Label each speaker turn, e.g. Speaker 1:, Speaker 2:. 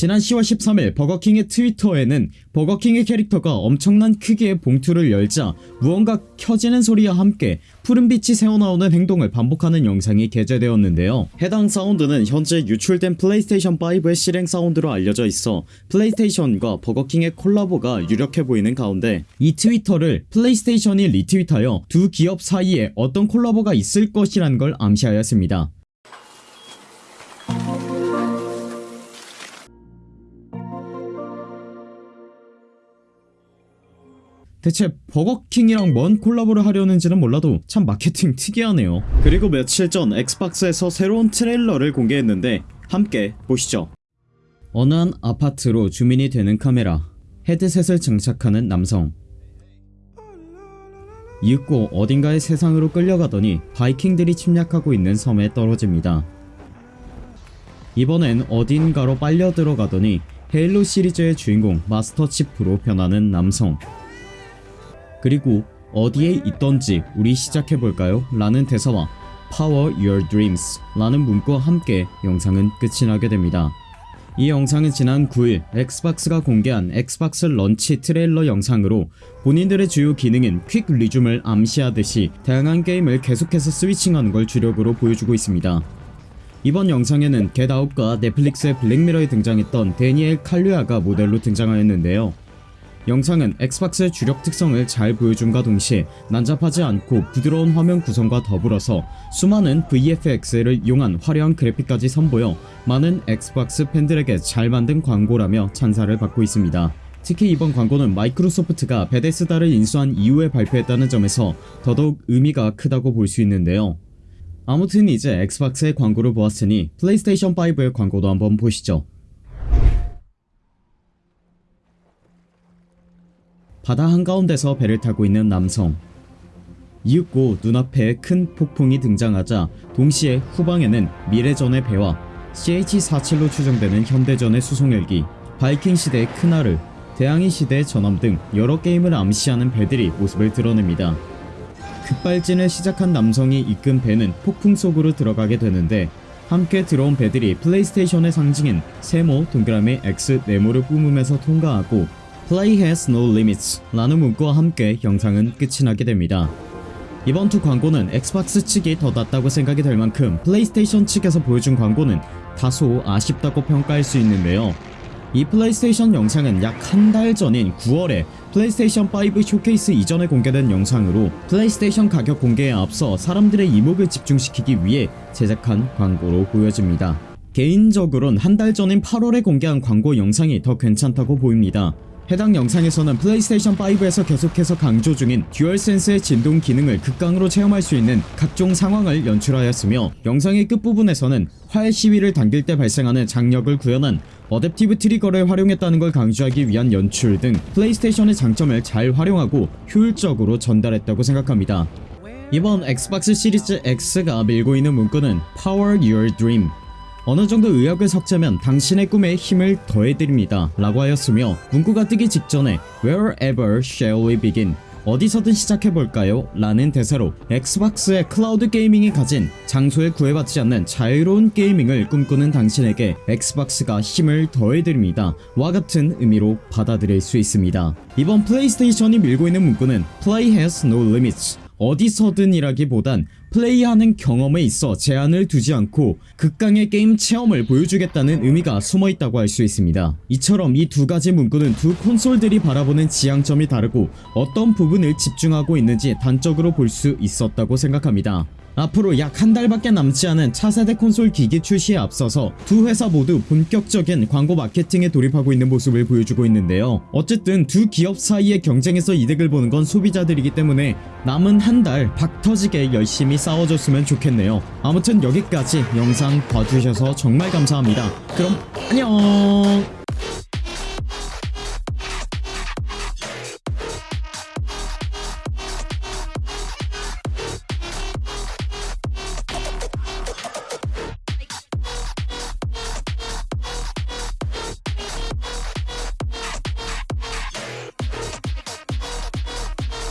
Speaker 1: 지난 10월 13일 버거킹의 트위터에는 버거킹의 캐릭터가 엄청난 크기의 봉투를 열자 무언가 켜지는 소리와 함께 푸른빛이 새어나오는 행동을 반복하는 영상이 게재되었는데요. 해당 사운드는 현재 유출된 플레이스테이션 5의 실행 사운드로 알려져 있어 플레이스테이션과 버거킹의 콜라보가 유력해 보이는 가운데 이 트위터를 플레이스테이션이 리트윗하여 두 기업 사이에 어떤 콜라보가 있을 것이라는 걸 암시하였습니다 대체 버거킹이랑 뭔 콜라보를 하려는지는 몰라도 참 마케팅 특이하네요. 그리고 며칠 전 엑스박스에서 새로운 트레일러를 공개했는데 함께 보시죠. 어느 한 아파트로 주민이 되는 카메라 헤드셋을 장착하는 남성. 이윽고 어딘가의 세상으로 끌려가더니 바이킹들이 침략하고 있는 섬에 떨어집니다. 이번엔 어딘가로 빨려 들어가더니 헤일로 시리즈의 주인공 마스터 치프로 변하는 남성 그리고 어디에 있던지 우리 시작해볼까요? 라는 대사와 Power Your Dreams 라는 문구와 함께 영상은 끝이 나게 됩니다. 이 영상은 지난 9일 엑스박스가 공개한 엑스박스 launch trailer 영상으로 본인들의 주요 기능인 Quick Resume을 암시하듯이 다양한 게임을 계속해서 switching하는 걸 주력으로 보여주고 있습니다. 이번 영상에는 겟아웃과 넷플릭스의 블랙미러에 등장했던 다니엘 칼루야가 모델로 등장하였는데요. 영상은 엑스박스의 주력 특성을 잘 보여줌과 동시에 난잡하지 않고 부드러운 화면 구성과 더불어서 수많은 VFX를 이용한 화려한 그래픽까지 선보여 많은 엑스박스 팬들에게 잘 만든 광고라며 찬사를 받고 있습니다. 특히 이번 광고는 마이크로소프트가 베데스다를 인수한 이후에 발표했다는 점에서 더더욱 의미가 크다고 볼 수 있는데요. 아무튼 이제 엑스박스의 광고를 보았으니 플레이스테이션 5의 광고도 한번 보시죠. 바다 한가운데서 배를 타고 있는 남성. 이윽고 눈앞에 큰 폭풍이 등장하자 동시에 후방에는 미래전의 배와 CH-47로 추정되는 현대전의 수송헬기 바이킹 시대의 크나르 대항해 시대의 전함 등 여러 게임을 암시하는 배들이 모습을 드러냅니다. 급발진을 시작한 남성이 이끈 배는 폭풍 속으로 들어가게 되는데 함께 들어온 배들이 플레이스테이션의 상징인 세모 동그라미 X 네모를 뿜으면서 통과하고 Play has no limits 라는 문구와 함께 영상은 끝이 나게 됩니다. 이번 두 광고는 엑스박스 측이 더 낫다고 생각이 될 만큼 플레이스테이션 측에서 보여준 광고는 다소 아쉽다고 평가할 수 있는데요. 이 플레이스테이션 영상은 약 한 달 전인 9월에 플레이스테이션 5 쇼케이스 이전에 공개된 영상으로 플레이스테이션 가격 공개에 앞서 사람들의 이목을 집중시키기 위해 제작한 광고로 보여집니다. 개인적으론 한 달 전인 8월에 공개한 광고 영상이 더 괜찮다고 보입니다. 해당 영상에서는 플레이스테이션 5에서 계속해서 강조 중인 듀얼센스의 진동 기능을 극강으로 체험할 수 있는 각종 상황을 연출하였으며 영상의 끝부분에서는 활 시위를 당길 때 발생하는 장력을 구현한 adaptive trigger를 활용했다는 걸 강조하기 위한 연출 등 플레이스테이션의 장점을 잘 활용하고 효율적으로 전달했다고 생각합니다. 이번 엑스박스 시리즈 X가 밀고 있는 문구는 Power Your Dream 어느정도 의역을 섞자면 당신의 꿈에 힘을 더해드립니다 라고 하였으며 문구가 뜨기 직전에 Wherever shall we begin? 어디서든 시작해볼까요? 라는 대사로 엑스박스의 cloud gaming이 가진 장소에 구애받지 않는 자유로운 gaming을 꿈꾸는 당신에게 엑스박스가 힘을 더해드립니다. 와 같은 의미로 받아들일 수 있습니다. 이번 플레이스테이션이 밀고 있는 문구는 Play has no limits 어디서든이라기보단 플레이하는 경험에 있어 제한을 두지 않고 극강의 게임 체험을 보여주겠다는 의미가 숨어있다고 할 수 있습니다. 이처럼 이 두 가지 문구는 두 콘솔들이 바라보는 지향점이 다르고 어떤 부분을 집중하고 있는지 단적으로 볼 수 있었다고 생각합니다. 앞으로 약 한 달밖에 남지 않은 차세대 콘솔 기기 출시에 앞서서 두 회사 모두 본격적인 광고 마케팅에 돌입하고 있는 모습을 보여주고 있는데요. 어쨌든 두 기업 사이의 경쟁에서 이득을 보는 건 소비자들이기 때문에 남은 한 달 박터지게 열심히 싸워줬으면 좋겠네요. 아무튼 여기까지 영상 봐주셔서 정말 감사합니다. 그럼 안녕